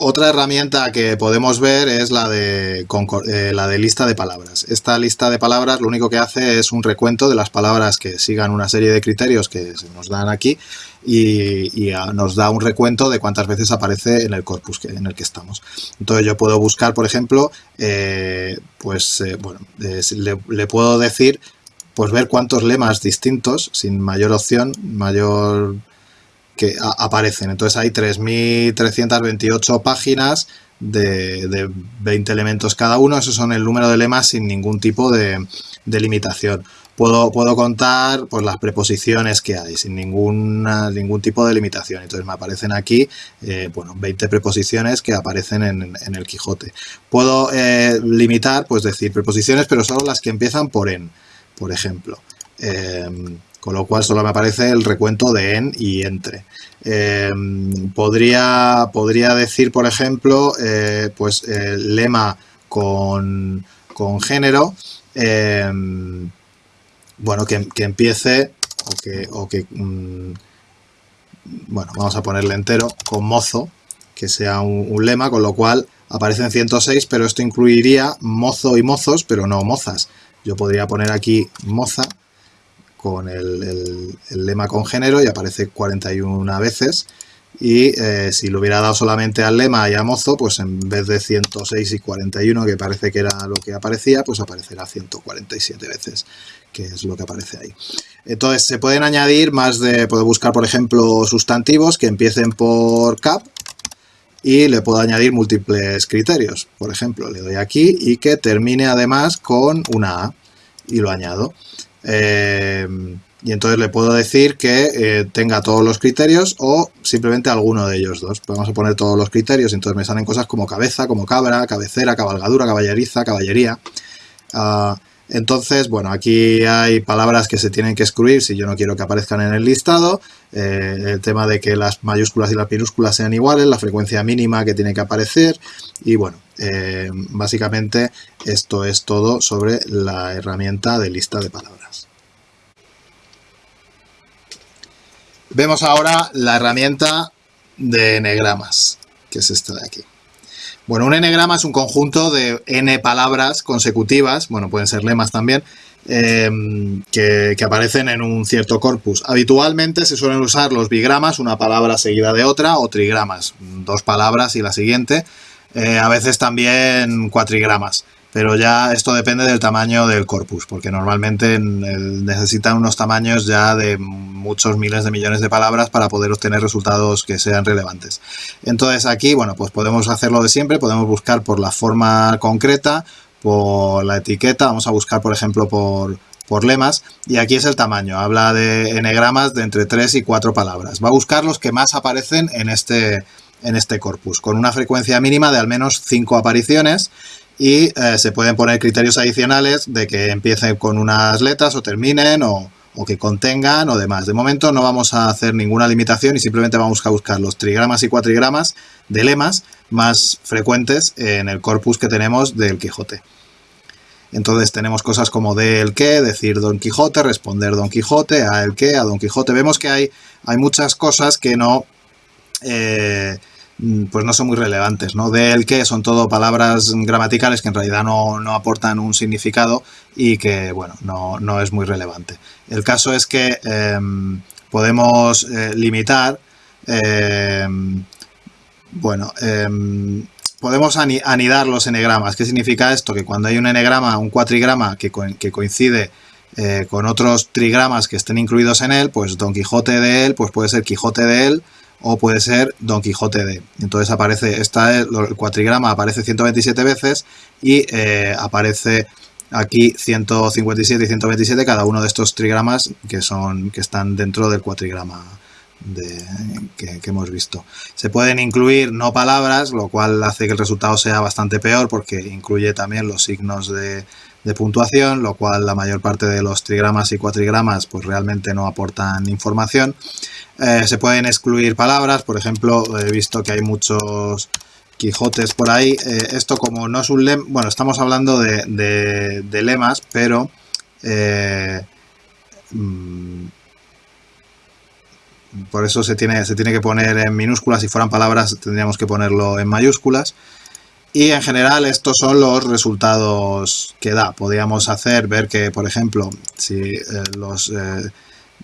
Otra herramienta que podemos ver es la de, eh, la de lista de palabras. Esta lista de palabras lo único que hace es un recuento de las palabras que sigan una serie de criterios que se nos dan aquí y, nos da un recuento de cuántas veces aparece en el corpus en el que estamos. Entonces yo puedo buscar, por ejemplo, eh, pues eh, bueno, le, le puedo decir pues ver cuántos lemas distintos, sin mayor opción, mayor que aparecen. Entonces hay 3.328 páginas de, 20 elementos cada uno. Esos son el número de lemas sin ningún tipo de, limitación. Puedo, puedo, contar pues, las preposiciones que hay sin ninguna, ningún tipo de limitación. Entonces me aparecen aquí eh, bueno, 20 preposiciones que aparecen en, el Quijote. Puedo eh, limitar, pues decir preposiciones, pero solo las que empiezan por en, por ejemplo. Eh, con lo cual solo me aparece el recuento de en y entre. Em, podría, podría decir, por ejemplo, eh, pues el lema con, género, em, bueno, que, empiece o que, mm, bueno, vamos a ponerle entero, con mozo, que sea un, un lema, con lo cual aparecen 106, pero esto incluiría mozo y mozos, pero no mozas. Yo podría poner aquí moza, con el, lema con género y aparece 41 veces. Y eh, si lo hubiera dado solamente al lema y a mozo, pues en vez de 106 y 41, que parece que era lo que aparecía, pues aparecerá 147 veces, que es lo que aparece ahí. Entonces se pueden añadir más de, puedo buscar por ejemplo sustantivos que empiecen por cap y le puedo añadir múltiples criterios. Por ejemplo, le doy aquí y que termine además con una A y lo añado. Eh, y entonces le puedo decir que eh, tenga todos los criterios o simplemente alguno de ellos dos. Vamos a poner todos los criterios entonces me salen cosas como cabeza, como cabra, cabecera, cabalgadura, caballeriza, caballería. Ah, entonces, bueno, aquí hay palabras que se tienen que excluir si yo no quiero que aparezcan en el listado. Eh, el tema de que las mayúsculas y las minúsculas sean iguales, la frecuencia mínima que tiene que aparecer. Y bueno, eh, básicamente esto es todo sobre la herramienta de lista de palabras. Vemos ahora la herramienta de enegramas, que es esta de aquí. Bueno, un enegrama es un conjunto de n palabras consecutivas, bueno, pueden ser lemas también, eh, que, aparecen en un cierto corpus. Habitualmente se suelen usar los bigramas, una palabra seguida de otra, o trigramas, dos palabras y la siguiente. Eh, a veces también cuatrigramas pero ya esto depende del tamaño del corpus, porque normalmente necesitan unos tamaños ya de muchos miles de millones de palabras para poder obtener resultados que sean relevantes. Entonces aquí, bueno, pues podemos hacerlo de siempre, podemos buscar por la forma concreta, por la etiqueta, vamos a buscar por ejemplo por, por lemas, y aquí es el tamaño, habla de enegramas de entre 3 y 4 palabras. Va a buscar los que más aparecen en este, en este corpus, con una frecuencia mínima de al menos 5 apariciones, y eh, se pueden poner criterios adicionales de que empiecen con unas letras o terminen o, que contengan o demás. De momento no vamos a hacer ninguna limitación y simplemente vamos a buscar los trigramas y cuatrigramas de lemas más frecuentes en el corpus que tenemos del Quijote. Entonces tenemos cosas como de el qué, decir Don Quijote, responder Don Quijote, a el qué, a Don Quijote. Vemos que hay, hay muchas cosas que no... Eh, pues no son muy relevantes, ¿no? De el que son todo palabras gramaticales que en realidad no, aportan un significado y que, bueno, no, es muy relevante. El caso es que em, podemos eh, limitar, em, bueno, em, podemos anidar los enegramas. ¿Qué significa esto? Que cuando hay un enegrama, un cuatrigrama que, que coincide eh, con otros trigramas que estén incluidos en él, pues Don Quijote de él, pues puede ser Quijote de él, o puede ser Don Quijote de. Entonces aparece, esta, el cuatrigrama aparece 127 veces y eh, aparece aquí 157 y 127 cada uno de estos trigramas que, son, que están dentro del cuatrigrama que, hemos visto. Se pueden incluir no palabras, lo cual hace que el resultado sea bastante peor porque incluye también los signos de, puntuación, lo cual la mayor parte de los trigramas y cuatrigramas pues realmente no aportan información. Eh, se pueden excluir palabras, por ejemplo, he visto que hay muchos Quijotes por ahí. Eh, esto como no es un lema, bueno, estamos hablando de, lemas, pero... Eh, mm, por eso se tiene, se tiene que poner en minúsculas, si fueran palabras tendríamos que ponerlo en mayúsculas. Y en general estos son los resultados que da. Podríamos hacer, ver que, por ejemplo, si eh, los eh,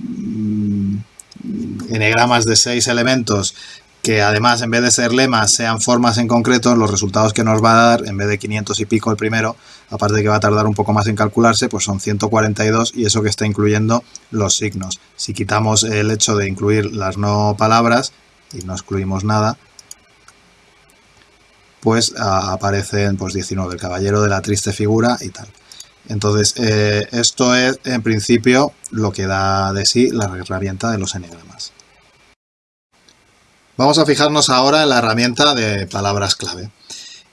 mm, de seis elementos que además en vez de ser lemas sean formas en concreto, los resultados que nos va a dar, en vez de 500 y pico el primero, aparte de que va a tardar un poco más en calcularse, pues son 142 y eso que está incluyendo los signos. Si quitamos el hecho de incluir las no palabras y no excluimos nada, pues aparecen pues 19, el caballero de la triste figura y tal. Entonces, eh, esto es en principio lo que da de sí la herramienta de los enegramas. Vamos a fijarnos ahora en la herramienta de palabras clave.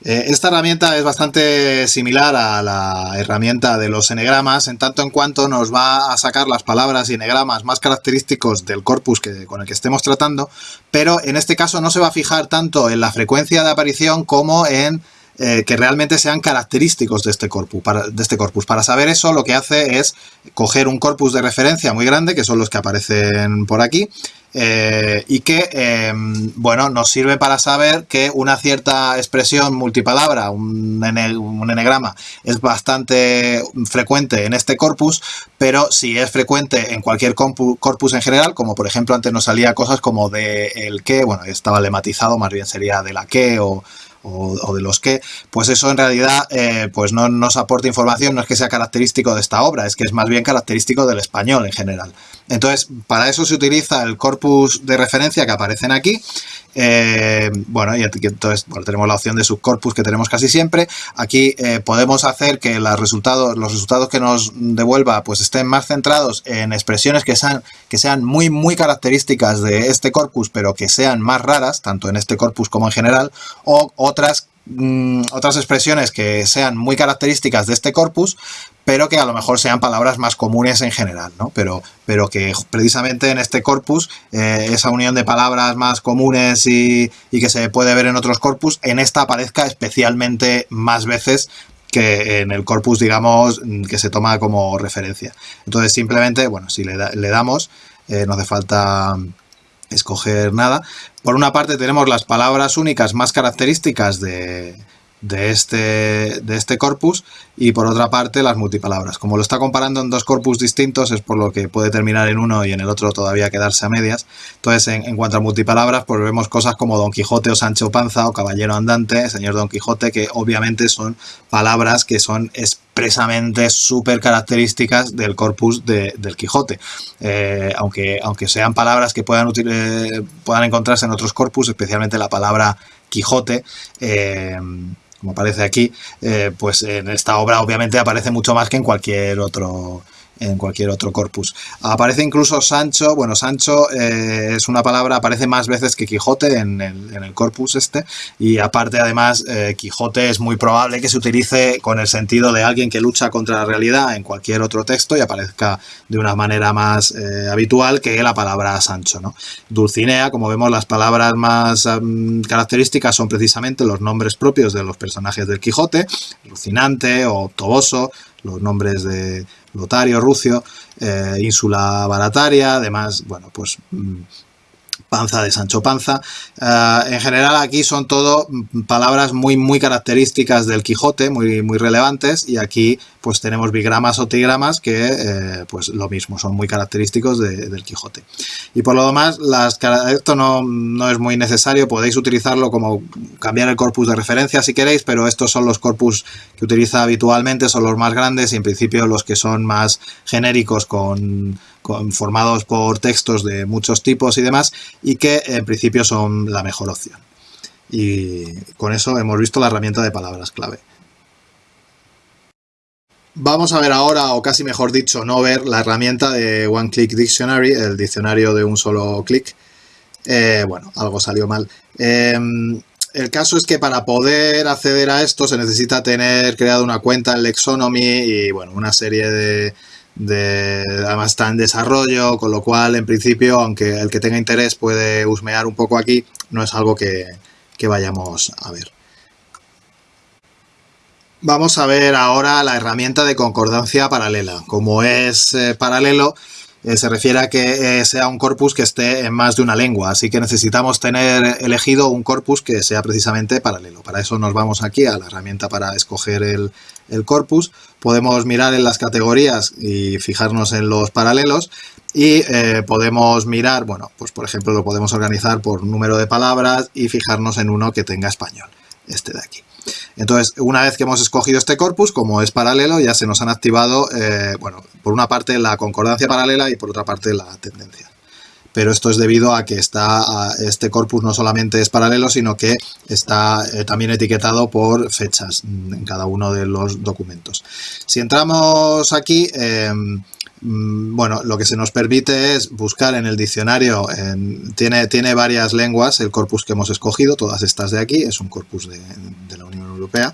Eh, esta herramienta es bastante similar a la herramienta de los enegramas, en tanto en cuanto nos va a sacar las palabras y enegramas más característicos del corpus que, con el que estemos tratando, pero en este caso no se va a fijar tanto en la frecuencia de aparición como en eh, que realmente sean característicos de este, corpus, para, de este corpus. Para saber eso lo que hace es coger un corpus de referencia muy grande, que son los que aparecen por aquí, eh, y que, em, bueno, nos sirve para saber que una cierta expresión multipalabra, un, enegrama, es bastante frecuente en este corpus, pero si es frecuente en cualquier corpus en general, como por ejemplo antes nos salía cosas como de el que, bueno, estaba lematizado, más bien sería de la que o o, de los que, pues eso en realidad eh, pues no nos aporta información, no es que sea característico de esta obra, es que es más bien característico del español en general. Entonces, para eso se utiliza el corpus de referencia que aparecen aquí, eh, bueno, y entonces tenemos la opción de subcorpus que tenemos casi siempre. Aquí eh, podemos hacer que los resultados, los resultados que nos devuelva pues estén más centrados en expresiones que sean, que sean muy, muy características de este corpus, pero que sean más raras, tanto en este corpus como en general, o otras Mm, otras expresiones que sean muy características de este corpus, pero que a lo mejor sean palabras más comunes en general, ¿no? Pero, pero que precisamente en este corpus, eh, esa unión de palabras más comunes y, que se puede ver en otros corpus, en esta aparezca especialmente más veces que en el corpus, digamos, que se toma como referencia. Entonces, simplemente, bueno, si le, damos, eh, no hace falta escoger nada. Por una parte tenemos las palabras únicas más características de, de este, de este corpus y por otra parte las multipalabras. Como lo está comparando en dos corpus distintos es por lo que puede terminar en uno y en el otro todavía quedarse a medias. Entonces en, cuanto a multipalabras pues vemos cosas como Don Quijote o Sancho Panza o Caballero Andante, Señor Don Quijote, que obviamente son palabras que son expresamente súper características del corpus del Quijote. Eh, aunque, aunque sean palabras que puedan, eh, puedan encontrarse en otros corpus, especialmente la palabra Quijote, eh, como aparece aquí, eh, pues en esta obra obviamente aparece mucho más que en cualquier otro en cualquier otro corpus. Aparece incluso Sancho, bueno, Sancho eh, es una palabra, aparece más veces que Quijote en el, corpus este, y aparte además eh, Quijote es muy probable que se utilice con el sentido de alguien que lucha contra la realidad en cualquier otro texto y aparezca de una manera más eh, habitual que la palabra Sancho, ¿no? Dulcinea, como vemos, las palabras más características son precisamente los nombres propios de los personajes del Quijote, Lucinante o Toboso, los nombres de Lotario, Rucio, eh, Ínsula Barataria, además, bueno, pues mm, Panza de Sancho Panza. Eh, en general aquí son todo palabras muy muy características del Quijote, muy, muy relevantes y aquí pues tenemos bigramas o trigramas que eh, pues lo mismo, son muy característicos del Quijote. Y por lo demás, esto no, no, es muy necesario, podéis utilizarlo como cambiar el corpus de referencia si queréis, pero estos son los corpus que utiliza habitualmente, son los más grandes y en principio los que son más genéricos con formados por textos de muchos tipos y demás, y que en principio son la mejor opción. Y con eso hemos visto la herramienta de palabras clave. Vamos a ver ahora, o casi mejor dicho, no ver la herramienta de One Click Dictionary, el diccionario de un solo clic. Eh, bueno, algo salió mal. Em, el caso es que para poder acceder a esto se necesita tener creado una cuenta en Lexonomy y bueno, una serie de, además está en desarrollo, con lo cual en principio, aunque el que tenga interés puede husmear un poco aquí, no es algo que, vayamos a ver. Vamos a ver ahora la herramienta de concordancia paralela. Como es eh, paralelo, eh, se refiere a que eh, sea un corpus que esté en más de una lengua, así que necesitamos tener elegido un corpus que sea precisamente paralelo. Para eso nos vamos aquí a la herramienta para escoger el, corpus, podemos mirar en las categorías y fijarnos en los paralelos y eh, podemos mirar, bueno, pues por ejemplo lo podemos organizar por número de palabras y fijarnos en uno que tenga español, este de aquí. Entonces, una vez que hemos escogido este corpus, como es paralelo, ya se nos han activado, eh, bueno, por una parte la concordancia paralela y por otra parte la tendencia. Pero esto es debido a que está, este corpus no solamente es paralelo, sino que está eh, también etiquetado por fechas en cada uno de los documentos. Si entramos aquí, em, Mm, bueno, lo que se nos permite es buscar en el diccionario, tiene, tiene varias lenguas el corpus que hemos escogido, todas estas de aquí, es un corpus de, la Unión Europea,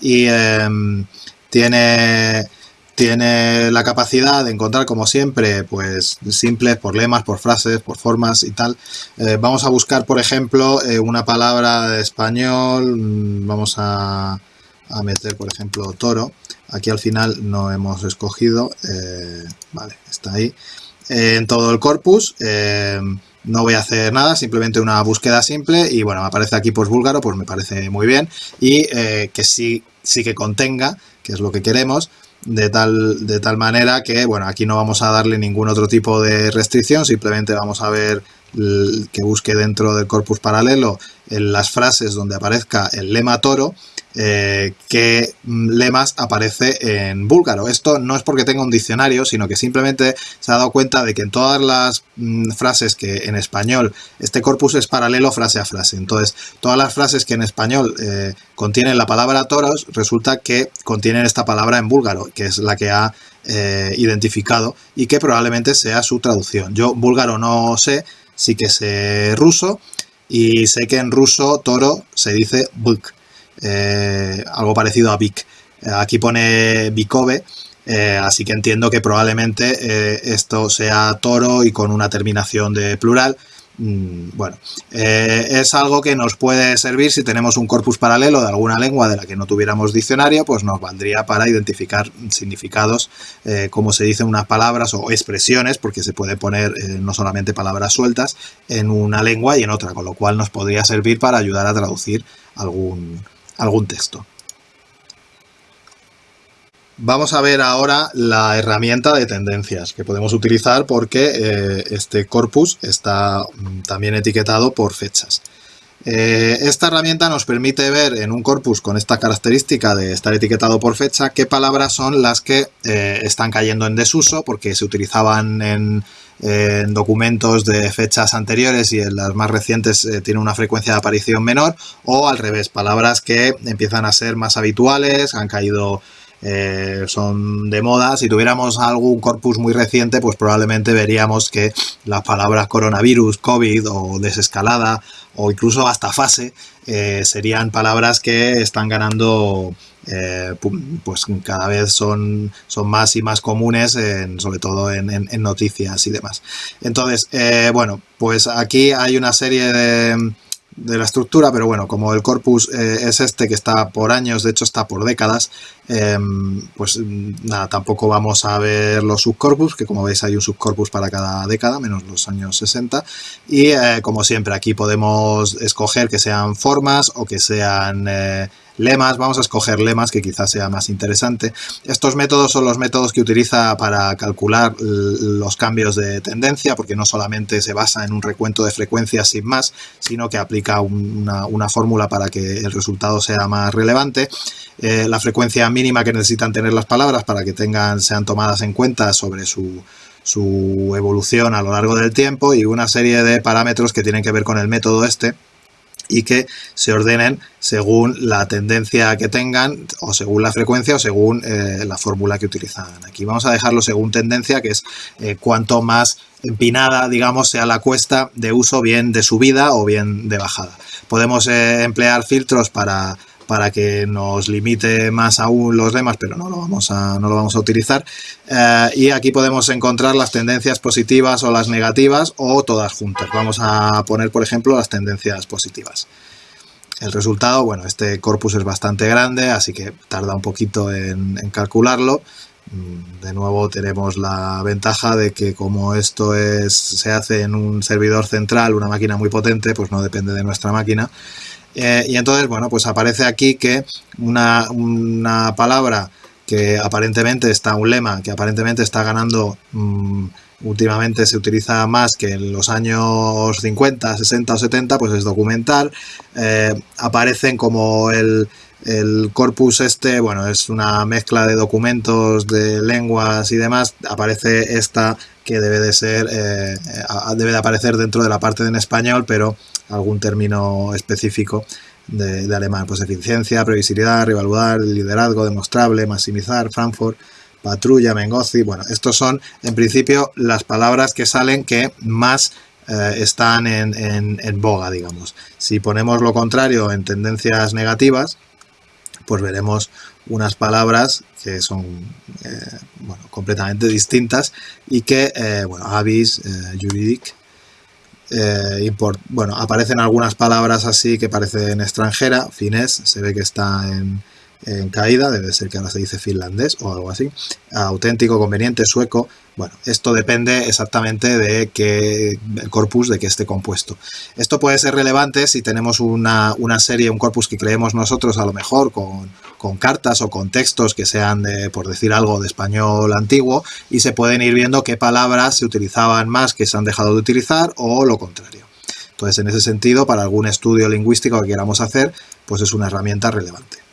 y em, tiene, tiene la capacidad de encontrar, como siempre, pues simples por lemas, por frases, por formas y tal. Eh, vamos a buscar, por ejemplo, eh, una palabra de español, mm, vamos a, a meter, por ejemplo, toro, Aquí al final no hemos escogido, eh, vale, está ahí. en todo el corpus, no voy a hacer nada, simplemente una búsqueda simple y bueno, me aparece aquí pues búlgaro, pues me parece muy bien y que sí, sí que contenga, que es lo que queremos, de tal, de tal manera que, bueno, aquí no vamos a darle ningún otro tipo de restricción, simplemente vamos a ver que busque dentro del corpus paralelo en las frases donde aparezca el lema toro eh, qué lemas aparece en búlgaro. Esto no es porque tenga un diccionario, sino que simplemente se ha dado cuenta de que en todas las mm, frases que en español, este corpus es paralelo frase a frase. Entonces, todas las frases que en español eh, contienen la palabra toros, resulta que contienen esta palabra en búlgaro, que es la que ha eh, identificado y que probablemente sea su traducción. Yo búlgaro no sé, sí que sé ruso y sé que en ruso toro se dice bulk. Eh, algo parecido a. Eh, aquí pone Bikove, eh, así que entiendo que probablemente esto sea toro y con una terminación de plural. Mm, bueno, es algo que nos puede servir si tenemos un corpus paralelo de alguna lengua de la que no tuviéramos diccionario, pues nos valdría para identificar significados, como se dice unas palabras o expresiones, porque se puede poner no solamente palabras sueltas en una lengua y en otra, con lo cual nos podría servir para ayudar a traducir algún, algún texto. Vamos a ver ahora la herramienta de tendencias que podemos utilizar porque eh, este corpus está mm, también etiquetado por fechas. Eh, esta herramienta nos permite ver en un corpus con esta característica de estar etiquetado por fecha qué palabras son las que eh, están cayendo en desuso porque se utilizaban en, en documentos de fechas anteriores y en las más recientes eh, tiene una frecuencia de aparición menor o al revés, palabras que empiezan a ser más habituales, han caído, eh, son de moda. Si tuviéramos algún corpus muy reciente, pues probablemente veríamos que las palabras coronavirus, COVID o desescalada o incluso hasta fase eh, serían palabras que están ganando eh, pues cada vez son, son más y más comunes, sobre todo en, noticias y demás. Entonces, bueno, pues aquí hay una serie de, de la estructura, pero bueno, como el corpus eh, es este que está por años, de hecho está por décadas, em, pues nada, tampoco vamos a ver los subcorpus, que como veis hay un subcorpus para cada década, menos los años 60, y como siempre aquí podemos escoger que sean formas o que sean lemas, vamos a escoger lemas que quizás sea más interesante. Estos métodos son los métodos que utiliza para calcular los cambios de tendencia, porque no solamente se basa en un recuento de frecuencias sin más, sino que aplica una, fórmula para que el resultado sea más relevante. Eh, la frecuencia mínima que necesitan tener las palabras para que tengan, sean tomadas en cuenta sobre su, su evolución a lo largo del tiempo y una serie de parámetros que tienen que ver con el método este y que se ordenen según la tendencia que tengan o según la frecuencia o según eh, la fórmula que utilizan aquí. Vamos a dejarlo según tendencia, que es eh, cuanto más empinada, digamos, sea la cuesta de uso bien de subida o bien de bajada. Podemos eh, emplear filtros para para que nos limite más aún los demás, pero no lo vamos a, no lo vamos a utilizar. Eh, y aquí podemos encontrar las tendencias positivas o las negativas o todas juntas. Vamos a poner, por ejemplo, las tendencias positivas. El resultado, bueno, este corpus es bastante grande, así que tarda un poquito en, calcularlo. Mm, de nuevo tenemos la ventaja de que como esto es, se hace en un servidor central, una máquina muy potente, pues no depende de nuestra máquina. Eh, y entonces, bueno, pues aparece aquí que una, una, palabra que aparentemente está, un lema que aparentemente está ganando, mm, últimamente se utiliza más que en los años 50, 60 o 70, pues es documental. Eh, aparecen como el, el corpus este, bueno, es una mezcla de documentos, de lenguas y demás. Aparece esta que debe de ser, eh, debe de aparecer dentro de la parte en español, pero algún término específico de, alemán. Pues eficiencia, previsibilidad, rivaludar, liderazgo, demostrable, maximizar, Frankfurt, patrulla, mengozi. Bueno, estos son en principio las palabras que salen que más eh, están en, en boga, digamos. Si ponemos lo contrario en tendencias negativas, pues veremos unas palabras que son eh, completamente distintas y que, eh, bueno, avis, juridic, bueno, aparecen algunas palabras así que parecen extranjera, finés, se ve que está en, en caída, debe ser que ahora se dice finlandés o algo así, auténtico, conveniente, sueco, bueno, esto depende exactamente de qué corpus de qué esté compuesto. Esto puede ser relevante si tenemos una, serie, un corpus que creemos nosotros a lo mejor con, con cartas o con textos que sean, de, por decir algo, de español antiguo y se pueden ir viendo qué palabras se utilizaban más que se han dejado de utilizar o lo contrario. Entonces, en ese sentido, para algún estudio lingüístico que queramos hacer, pues es una herramienta relevante.